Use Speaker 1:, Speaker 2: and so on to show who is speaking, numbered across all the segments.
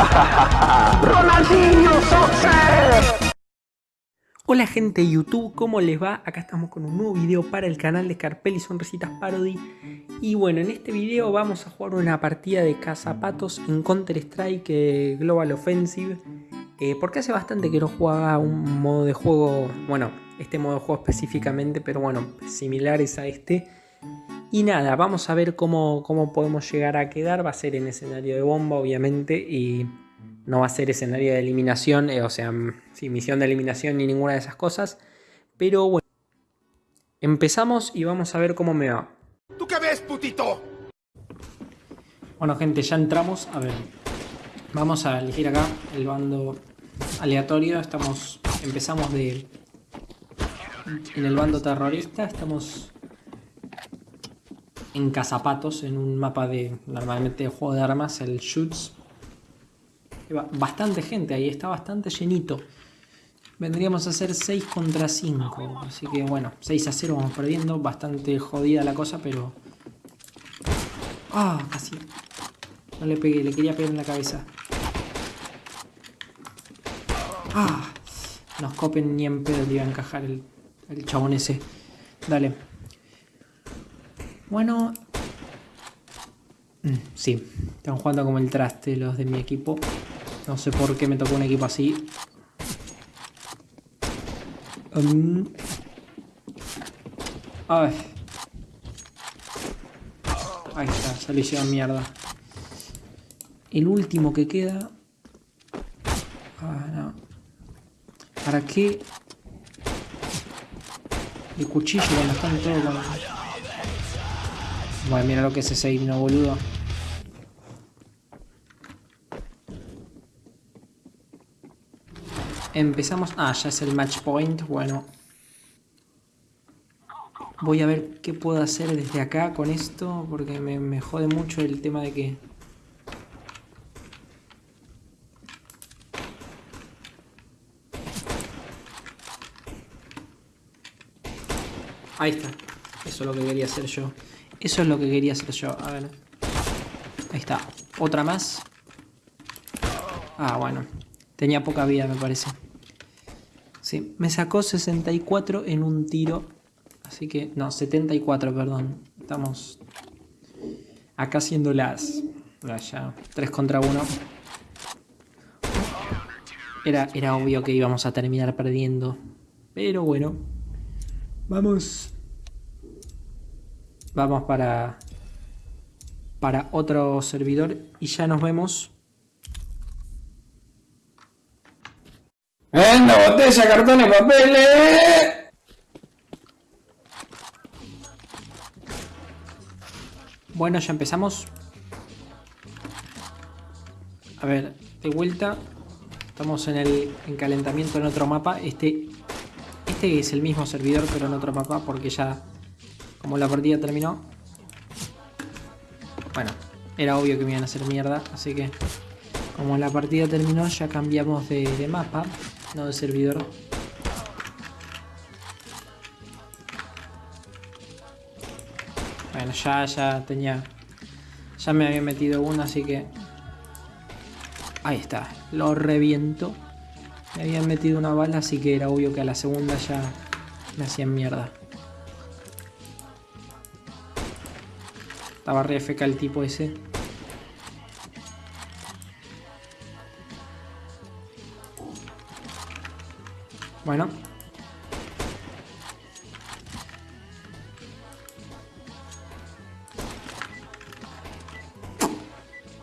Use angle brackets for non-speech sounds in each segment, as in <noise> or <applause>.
Speaker 1: <laughs> ¡Ronaldinho!
Speaker 2: Hola gente de YouTube, ¿cómo les va? Acá estamos con un nuevo video para el canal de Scarpelli Sonrisitas Parody Y bueno, en este video vamos a jugar una partida de cazapatos en Counter Strike eh, Global Offensive eh, Porque hace bastante que no jugaba un modo de juego, bueno, este modo de juego específicamente Pero bueno, similares a este y nada, vamos a ver cómo, cómo podemos llegar a quedar. Va a ser en escenario de bomba, obviamente, y no va a ser escenario de eliminación, eh, o sea, sin misión de eliminación ni ninguna de esas cosas. Pero bueno, empezamos y vamos a ver cómo me va.
Speaker 3: ¿Tú qué ves, putito?
Speaker 2: Bueno, gente, ya entramos. A ver, vamos a elegir acá el bando aleatorio. Estamos, empezamos de en el bando terrorista. Estamos en Cazapatos, en un mapa de normalmente de juego de armas, el Shoots. Bastante gente ahí, está bastante llenito. Vendríamos a hacer 6 contra 5. Así que bueno, 6 a 0 vamos perdiendo. Bastante jodida la cosa, pero... Ah, casi. No le pegué, le quería pegar en la cabeza. Ah, nos copen ni en pedo le iba a encajar el, el chabón ese. Dale. Bueno... Mm, sí, están jugando como el traste los de mi equipo. No sé por qué me tocó un equipo así. Um, ay. Ahí está, se le mierda. El último que queda... Ah, no. ¿Para qué? El cuchillo cuando están todos... Bueno, mira lo que es ese himno, boludo. Empezamos... Ah, ya es el match point. Bueno. Voy a ver qué puedo hacer desde acá con esto. Porque me, me jode mucho el tema de que... Ahí está. Eso es lo que quería hacer yo. Eso es lo que quería hacer yo. A ver. Ahí está. Otra más. Ah, bueno. Tenía poca vida, me parece. Sí, me sacó 64 en un tiro. Así que... No, 74, perdón. Estamos... Acá haciendo las... Ya, 3 contra 1. Era, era obvio que íbamos a terminar perdiendo. Pero bueno. Vamos Vamos para, para otro servidor y ya nos vemos.
Speaker 4: ¡En la botella, cartones, papeles!
Speaker 2: Bueno, ya empezamos. A ver, de vuelta. Estamos en el encalentamiento en otro mapa. Este, este es el mismo servidor, pero en otro mapa, porque ya como la partida terminó. Bueno, era obvio que me iban a hacer mierda, así que... Como la partida terminó, ya cambiamos de, mapa, no de servidor. Bueno, ya, ya tenía... Ya me había metido uno, así que... Ahí está, lo reviento. Me habían metido una bala, así que era obvio que a la segunda ya me hacían mierda. Estaba re FK el tipo ese. Bueno.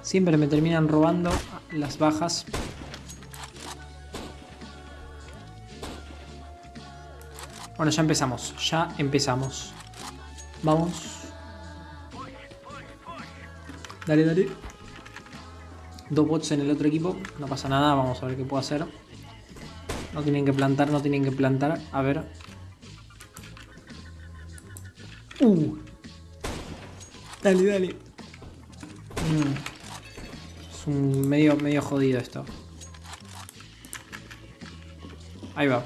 Speaker 2: Siempre me terminan robando las bajas. Bueno, ya empezamos. Ya empezamos. Vamos. Dale, dale. Dos bots en el otro equipo. No pasa nada, vamos a ver qué puedo hacer. No tienen que plantar, no tienen que plantar. A ver. Uh. Dale, dale. Mm. Es un medio, medio jodido esto. Ahí va.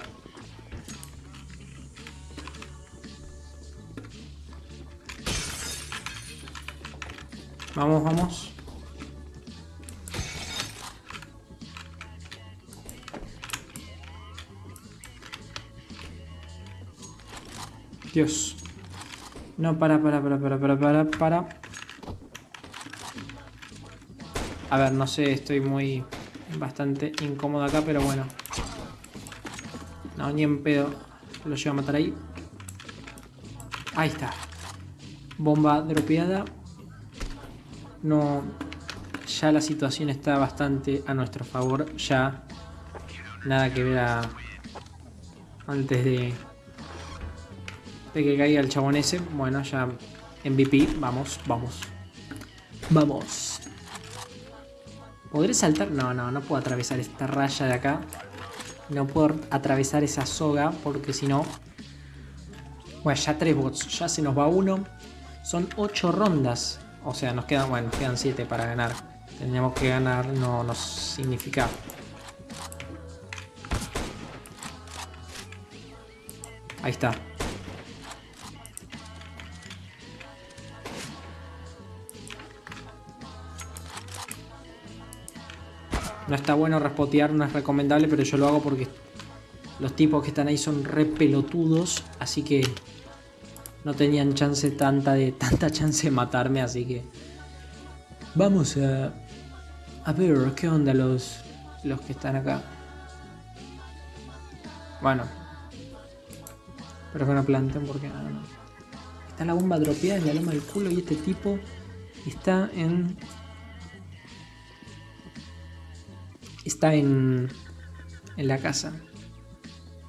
Speaker 2: Vamos, vamos. Dios. No, para, para, para, para, para, para, para. A ver, no sé, estoy muy... Bastante incómodo acá, pero bueno. No, ni en pedo. Lo llevo a matar ahí. Ahí está. Bomba dropeada. No... Ya la situación está bastante a nuestro favor. Ya... Nada que ver a... Antes de... De que caiga el chabón ese. Bueno, ya... MVP. Vamos, vamos. Vamos. ¿Podré saltar? No, no, no puedo atravesar esta raya de acá. No puedo atravesar esa soga porque si no... Bueno, ya tres bots. Ya se nos va uno. Son ocho rondas. O sea, nos quedan, bueno, nos quedan siete para ganar. Tendríamos que ganar, no nos significa... Ahí está. No está bueno respotear, no es recomendable, pero yo lo hago porque los tipos que están ahí son re pelotudos, así que no tenían chance tanta de tanta chance de matarme, así que vamos a a ver qué onda los los que están acá. Bueno, pero que no planten porque no. Está la bomba dropeada en la loma del culo y este tipo está en está en, en la casa.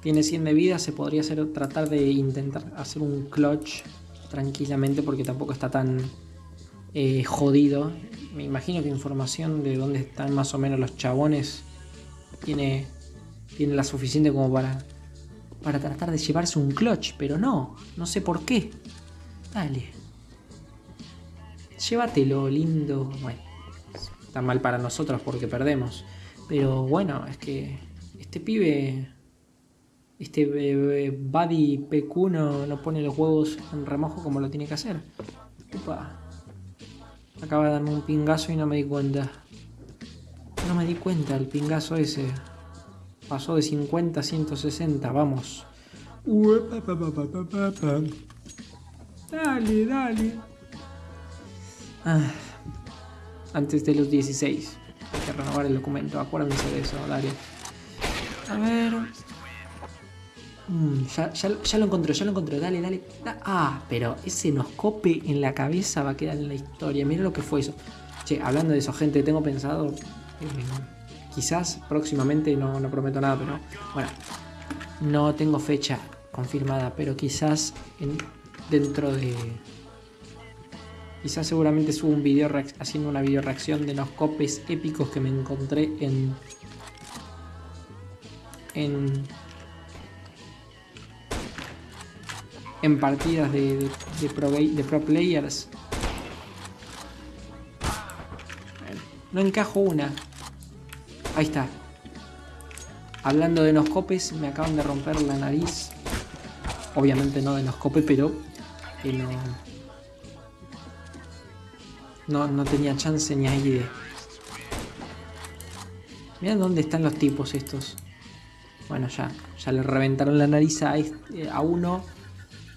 Speaker 2: Tiene 100 de vida, se podría hacer, tratar de intentar hacer un clutch tranquilamente porque tampoco está tan eh, jodido. Me imagino que información de dónde están más o menos los chabones tiene, tiene la suficiente como para, para tratar de llevarse un clutch, pero no, no sé por qué. Dale. Llévatelo, lindo. Bueno, está mal para nosotros porque perdemos. Pero bueno, es que este pibe, este eh, Buddy PQ no, pone los huevos en remojo como lo tiene que hacer. Upa. Acaba de darme un pingazo y no me di cuenta. No me di cuenta el pingazo ese. Pasó de 50 a 160, vamos. Dale, dale. Ah, antes de los 16 que renovar el documento, acuérdense de eso, dale. A ver... Mm, ya, lo encontré, ya lo encontré, dale, dale. Ah, pero ese noscope en la cabeza va a quedar en la historia. Mira lo que fue eso. Che, hablando de eso, gente, tengo pensado... Eh, quizás próximamente, no, no prometo nada, pero... Bueno, no tengo fecha confirmada, pero quizás en, dentro de Quizás seguramente subo un video haciendo una video reacción de los copes épicos que me encontré en... En... En partidas de, pro, players. No encajo una. Ahí está. Hablando de los copes, me acaban de romper la nariz. Obviamente no de los copes, pero... En, no, no tenía chance ni ahí de... Miren dónde están los tipos estos. Bueno, ya, ya le reventaron la nariz a, este, a uno.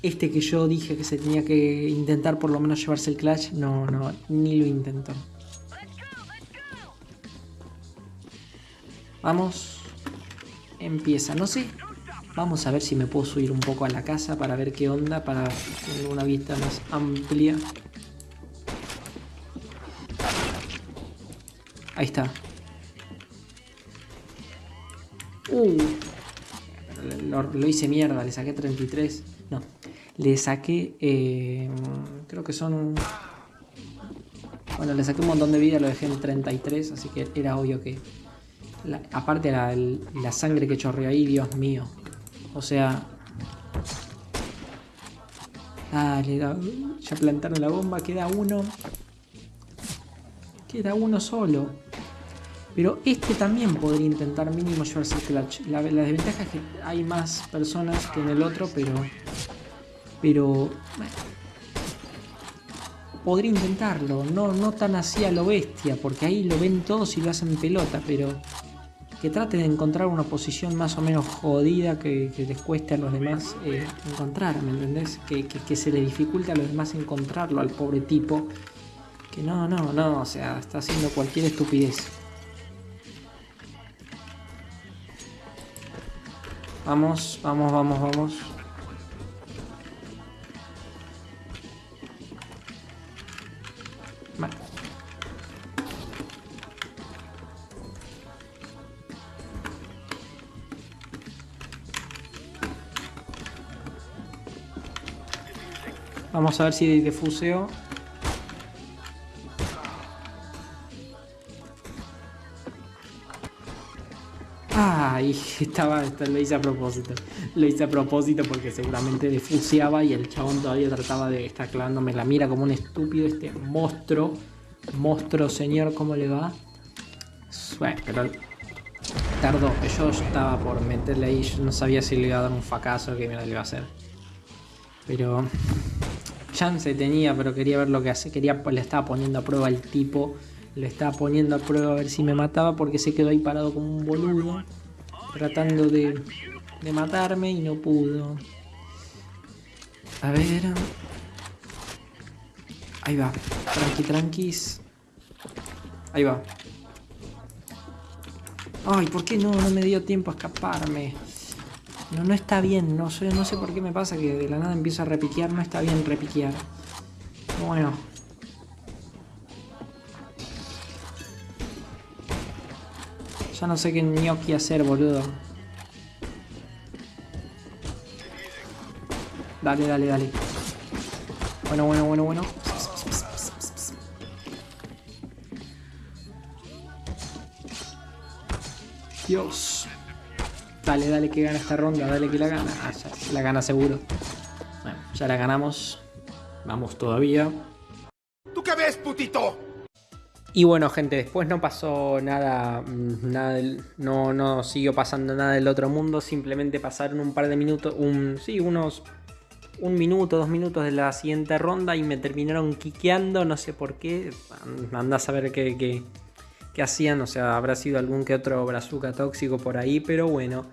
Speaker 2: Este que yo dije que se tenía que intentar por lo menos llevarse el clutch, no, no, ni lo intentó. Vamos. Empieza, no sé. Vamos a ver si me puedo subir un poco a la casa para ver qué onda, para tener una vista más amplia. Ahí está. Uh. Lo, hice mierda, le saqué 33. No. Le saqué... Eh, creo que son... Bueno, le saqué un montón de vida, lo dejé en 33, así que era obvio que... aparte la, la sangre que chorreó ahí, Dios mío. O sea... Dale, ya plantaron la bomba, queda uno. Queda uno solo. Pero este también podría intentar mínimo llevarse el clutch. La, desventaja es que hay más personas que en el otro, pero... Pero... podría intentarlo. No, no tan así a lo bestia, porque ahí lo ven todos y lo hacen pelota, pero... que traten de encontrar una posición más o menos jodida que, les cueste a los demás eh, encontrar, ¿me entendés? Que, que, se le dificulte a los demás encontrarlo al pobre tipo. Que no, no, no, o sea, está haciendo cualquier estupidez. Vamos, vamos, vamos, vamos. Vamos a ver si defuseo. Ay, estaba, lo hice a propósito. Lo hice a propósito porque seguramente defuseaba y el chabón todavía trataba de estar clavándome la mira como un estúpido este monstruo. Monstruo, señor, ¿cómo le va? Bueno, pero tardó, yo estaba por meterle ahí, yo no sabía si le iba a dar un fracaso o qué le iba a hacer. Pero chance tenía, pero quería ver lo que hace. Quería, le estaba poniendo a prueba al tipo. Le estaba poniendo a prueba a ver si me mataba porque se quedó ahí parado como un boludo. Tratando de, de matarme y no pudo. A ver. Ahí va. Tranqui, tranquis. Ahí va. Ay, ¿por qué no? No me dio tiempo a escaparme. No, no está bien, no sé, no sé por qué me pasa que de la nada empieza a repiquear, no está bien repiquear. Bueno. Ya no sé qué gnocchi hacer, boludo. Dale, dale, dale. Bueno, bueno, bueno, bueno. Dios. Dale, dale que gana esta ronda, dale que la gana. Ah, la gana seguro. Bueno, ya la ganamos. Vamos todavía.
Speaker 3: ¿Tú qué ves, putito?
Speaker 2: Y bueno, gente, después no pasó nada, mm, nada no, no siguió pasando nada del otro mundo, simplemente pasaron un par de minutos, un, sí, unos un minuto, dos minutos de la siguiente ronda y me terminaron quiqueando, no sé por qué, anda a saber qué, qué, que hacían, o sea, habrá sido algún que otro brazuca tóxico por ahí, pero bueno.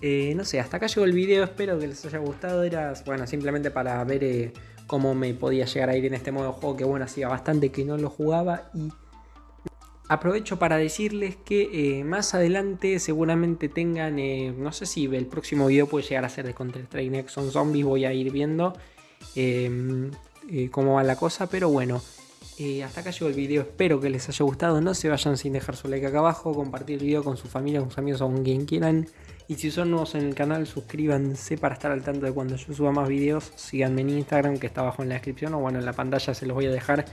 Speaker 2: Eh, no sé, hasta acá llegó el video, espero que les haya gustado, era, bueno, simplemente para ver eh, cómo me podía llegar a ir en este modo de juego, que bueno, hacía bastante que no lo jugaba y aprovecho para decirles que eh, más adelante seguramente tengan, no sé si el próximo video puede llegar a ser de Counter-Strike Next on Zombies, voy a ir viendo cómo va la cosa, pero bueno, eh, hasta acá llegó el video, espero que les haya gustado, no se vayan sin dejar su like acá abajo, compartir el video con su familia, con sus amigos o con quien quieran. Y si son nuevos en el canal, suscríbanse para estar al tanto de cuando yo suba más videos. Síganme en Instagram que está abajo en la descripción o bueno, en la pantalla se los voy a dejar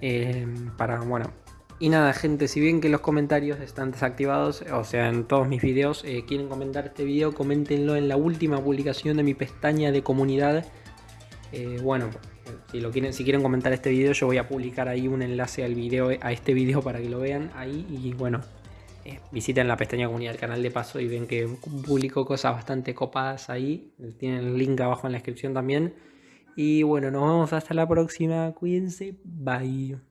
Speaker 2: eh, para, bueno. Y nada gente, si bien que los comentarios están desactivados, o sea en todos mis videos, eh, quieren comentar este video, coméntenlo en la última publicación de mi pestaña de comunidad. bueno, si, lo quieren, si quieren comentar este video, yo voy a publicar ahí un enlace al video, a este video para que lo vean ahí. Y bueno, eh, visiten la pestaña comunidad del canal de paso y ven que publico cosas bastante copadas ahí. Tienen el link abajo en la descripción también. Y bueno, nos vemos hasta la próxima. Cuídense. Bye.